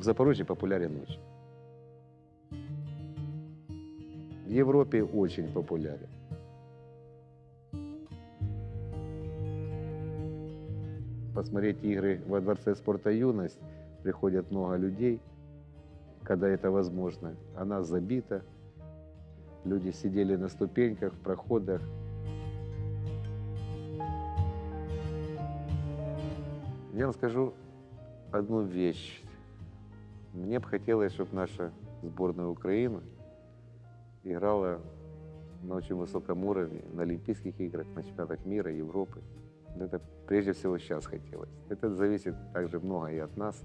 в Запорожье популярен очень. В Европе очень популярен. Посмотреть игры во Дворце спорта «Юность» приходят много людей, когда это возможно. Она забита, люди сидели на ступеньках, в проходах. Я вам скажу одну вещь. Мне бы хотелось, чтобы наша сборная Украины играла на очень высоком уровне, на Олимпийских играх, на чемпионатах мира, Европы. Это прежде всего сейчас хотелось. Это зависит также много и от нас,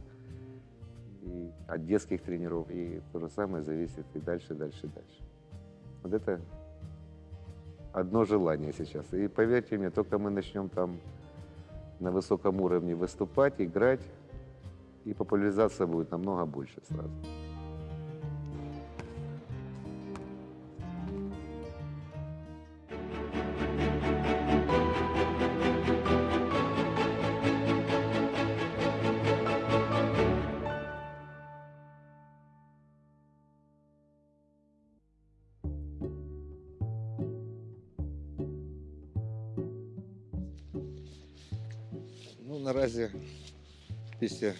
и от детских тренеров, и то же самое зависит и дальше, дальше, дальше. Вот это одно желание сейчас. И поверьте мне, только мы начнем там на высоком уровне выступать, играть, и популяризация будет намного больше сразу. Ну, наразі після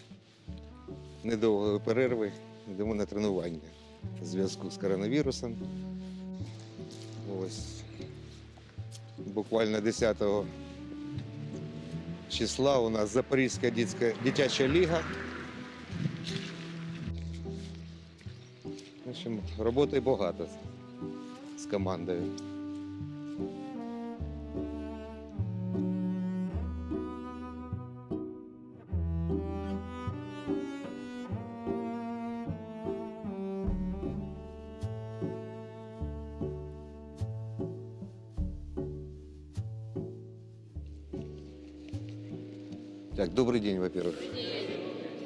недовгої перерви йдемо на тренування в зв'язку з коронавірусом. Ось буквально 10 числа у нас Запорізька дитяча, ліга. В общем, роботи багато з командою. Так, добрый день, во-первых.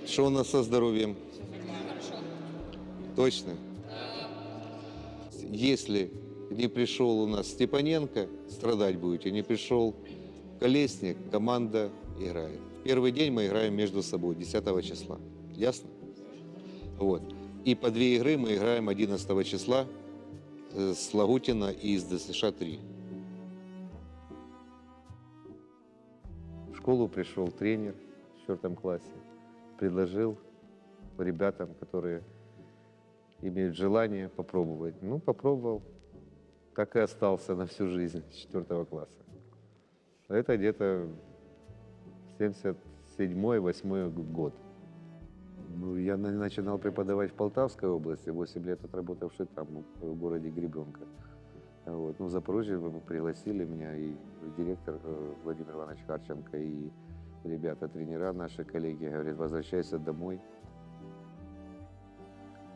Что у нас со здоровьем? Точно? Если не пришел у нас Степаненко, страдать будете. Не пришел Колесник, команда играет. Первый день мы играем между собой, 10 числа. Ясно? Вот. И по две игры мы играем 11 числа э, с Лагутина и из ДСШ-3. Школу пришел тренер в четвертом классе, предложил ребятам, которые имеют желание попробовать. Ну, попробовал, так и остался на всю жизнь с четвертого класса. Это где-то 77-8 год. Ну, я на- начинал преподавать в Полтавской области, 8 лет отработавший там, в городе Гребенка. Вот. Ну, в Запорожье пригласили меня и директор э, Владимир Иванович Харченко, и ребята, тренера наши, коллеги, говорят, возвращайся домой.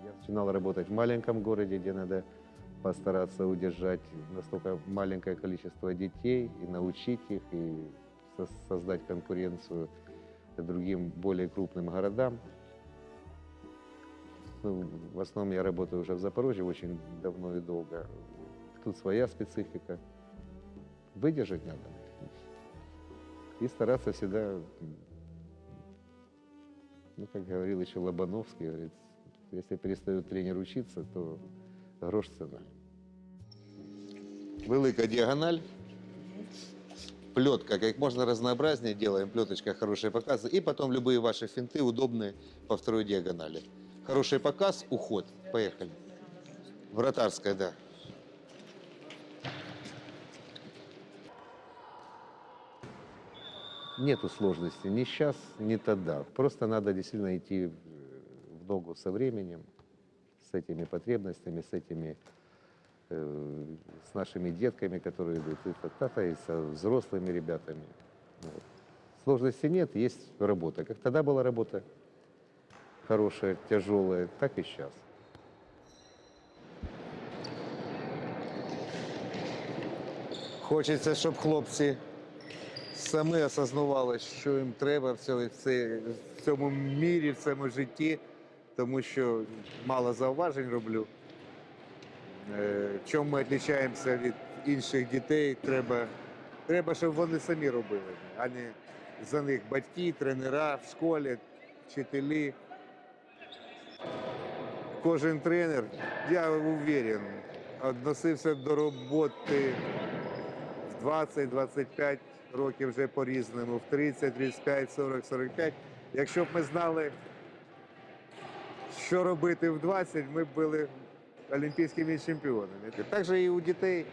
Я начинал работать в маленьком городе, где надо постараться удержать настолько маленькое количество детей и научить их, и со- создать конкуренцию другим более крупным городам. Ну, в основном я работаю уже в Запорожье очень давно и долго. Тут своя специфика. Выдержать надо. И стараться всегда, ну, как говорил еще Лобановский, говорит, если перестает тренер учиться, то грош цена. Велика діагональ. Плетка, как можно разнообразнее делаем, плеточка, хорошие показы. И потом любые ваши финты удобные по второй диагонали. Хороший показ, уход. Поехали. Вратарская, да. Нету сложности ни сейчас, ни тогда. Просто надо действительно идти в в ногу со временем, с этими потребностями, с этими, э, с нашими детками, которые идут, и, та- та- и со взрослыми ребятами. Вот. Сложности нет, есть работа. Как тогда была работа хорошая, тяжелая, так и сейчас. Хочеться, щоб хлопці самі осознавали, що їм треба в цьому, мірі, в цьому житті, тому що мало зауважень роблю. Е, Чому ми відрізняємося від інших дітей, треба, треба, щоб вони самі робили, а не за них батьки, тренера в школі, вчителі. кожен тренер, я уверен, відносився до роботи в 20-25 років вже по-різному, в 30, 35, 40, 45. Якщо б ми знали, що робити в 20, ми б були олімпійськими чемпіонами. Так же і у дітей.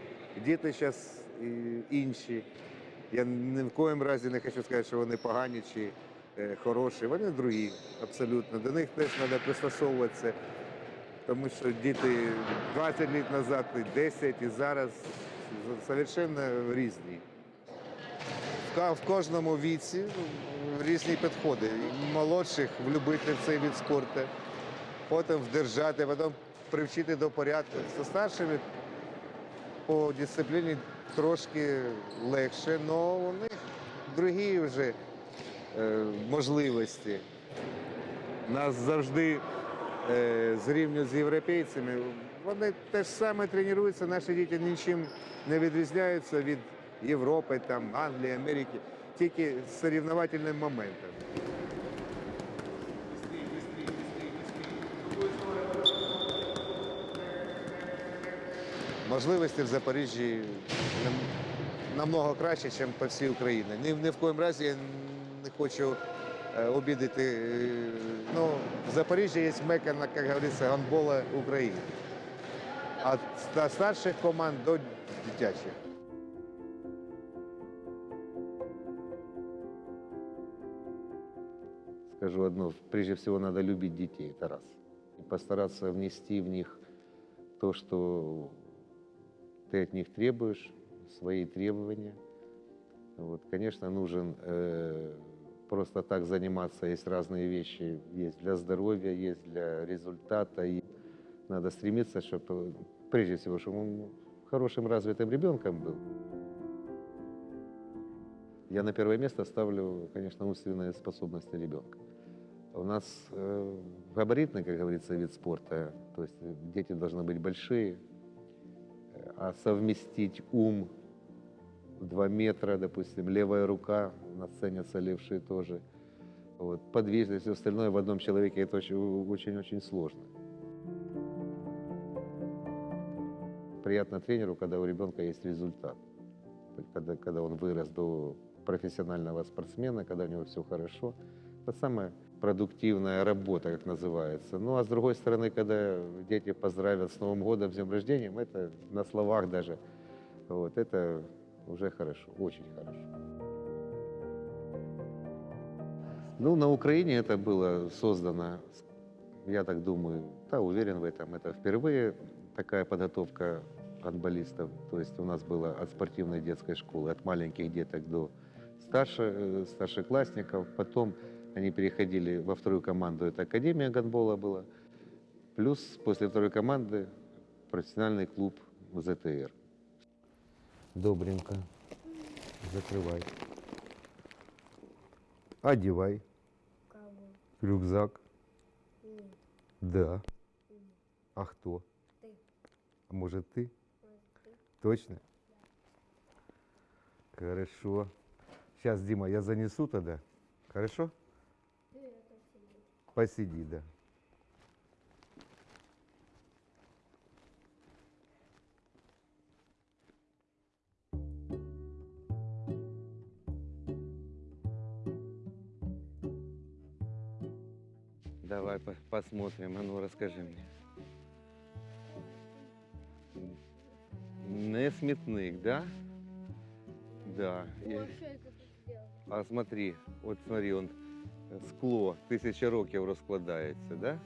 Діти зараз інші. Я ні в коїм разі не хочу сказати, що вони погані чи е, хороші. Вони другі, абсолютно. До них теж треба пристосовуватися. Тому що діти 20 років назад, і 10 і зараз совершенно різні. В кожному віці різні підходи. Молодших влюбити в цей від спорту, потім вдержати, потім привчити до порядку. Зі старшими по дисципліні трошки легше, але у них другі вже е, можливості. Нас завжди е, зрівнюють з європейцями. Вони те ж саме тренуються, наші діти нічим не відрізняються від Європи, там, Англії, Америки, тільки з соревновательним моментом. Можливості в Запоріжжі намного краще, ніж по всій Україні. Ні, ні в коїм разі я не хочу е, обідати. е, Ну, в Запоріжжі є мека, як говориться, гандбола України. От ста- старших команд до дитячих. Скажу одно, прежде всего надо любить детей, это раз. И постараться внести в них то, что ты от них требуешь, свои требования. Вот, конечно, нужен э, просто так заниматься, есть разные вещи, есть для здоровья, есть для результата. И надо стремиться, чтобы, прежде всего, чтобы он хорошим развитым ребенком был. Я на первое место ставлю, конечно, умственные способности ребенка. У нас э, габаритный, как говорится, вид спорта, то есть дети должны быть большие, э, а совместить ум в 2 метра, допустим, левая рука, у нас ценятся левшие тоже, вот, подвижность и остальное в одном человеке это очень- очень-очень сложно. Приятно тренеру, когда у ребенка есть результат, когда, когда он вырос до профессионального спортсмена, когда у него все хорошо. Это самая продуктивная работа, как называется. Ну а с другой стороны, когда дети поздравят с Новым годом, с днем рождения, это на словах даже, вот, это уже хорошо, очень хорошо. Ну, на Украине это было создано, я так думаю, да, уверен в этом, это впервые такая подготовка гандболистов. То есть у нас было от спортивной детской школы, от маленьких деток до старше, э, старшеклассников. Потом они переходили во вторую команду, это Академия гандбола была. Плюс после второй команды профессиональный клуб ЗТР. Добренько. Закрывай. Одевай. Кого? Рюкзак. Нет. Да. А кто? Ты. А может ты? Вот ты. Точно? Хорошо. Сейчас, Дима, я занесу тогда. Хорошо? Посиди, да. Давай по- посмотрим, а ну расскажи мне. Не смітник, да? Да. Я-? А смотри, от смотри, он скло тисяча років розкладається, да?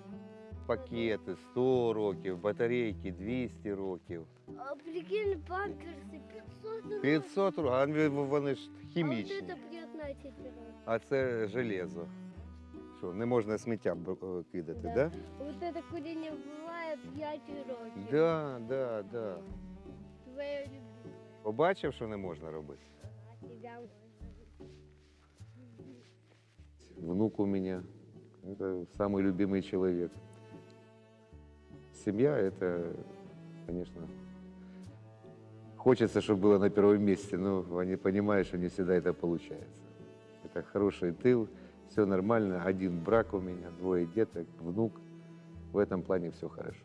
Пакети 100 років, батарейки 200 років. А прикинь, памперсы 500 рублей. 500 років, а вони- вони ж А вот хімічні. это 15 раз. А це железо. Що, не можна сміття б- е, кидати, Да. да? Вот это курение бывает 5 років. Да, да, да. Твоє любимое. Побачив, що не можна робити. Внук у меня. Это самый любимый человек. Семья это, конечно, хочется, чтобы было на первом месте, но они понимают, что не всегда это получается. Это хороший тыл, все нормально. Один брак у меня, двое деток, внук. в этом плане все хорошо.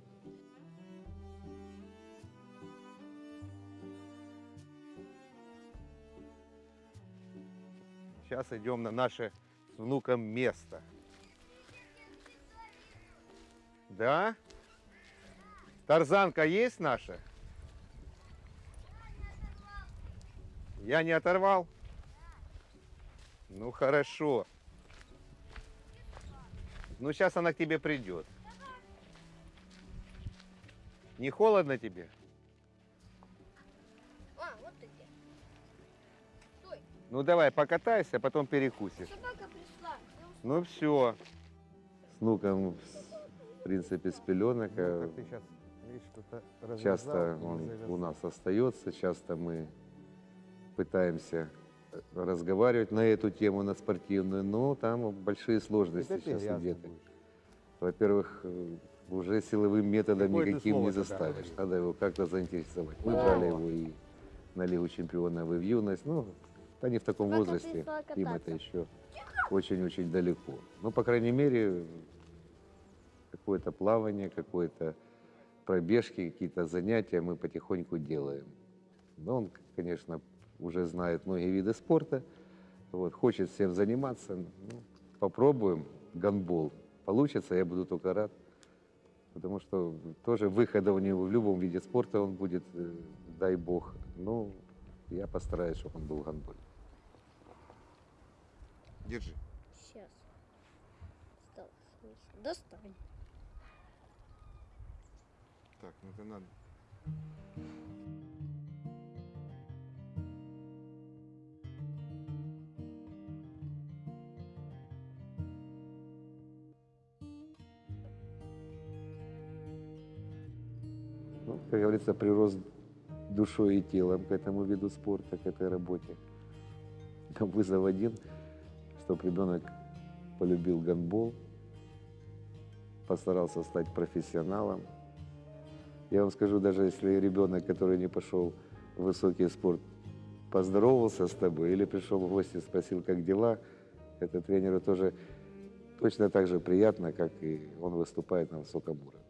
Сейчас идем на наше с внуком место. Да? Тарзанка есть наша? Я не оторвал? Ну хорошо. Ну сейчас она к тебе придет. Не холодно тебе? А, вот ты где. Стой, Ну давай покатайся, а потом перекусишь. собака. Ну все. С внуком, в принципе, с пеленок. э, Часто он у нас остается, часто мы пытаемся э, разговаривать на эту тему, на спортивную, но там большие сложности сейчас у деток. Во-первых, э, уже силовым методом Какое никаким не заставишь. Надо его как-то заинтересовать. Мы брали его и на Лигу чемпионов, и в юность. Ну, они в таком Собака возрасте, им это еще очень-очень далеко. Ну, по крайней мере, какое-то плавание, какое-то пробежки, какие-то занятия мы потихоньку делаем. Но он, конечно, уже знает многие виды спорта, вот, хочет всем заниматься. Ну, попробуем гандбол. Получится, я буду только рад. Потому что тоже выхода у него в любом виде спорта он будет, э, дай бог. Ну, я постараюсь, чтобы он был в гандболе. Держи. Сейчас. Осталось. Достань. Так, ну это надо. Ну, как говорится, прирост душой и телом к этому виду спорта, к этой работе. Вызов один, чтобы ребенок полюбил гандбол, постарался стать профессионалом. Я вам скажу, даже если ребенок, который не пошел в высокий спорт, поздоровался с тобой или пришел в гости, спросил, как дела, это тренеру тоже точно так же приятно, как и он выступает на высоком уровне.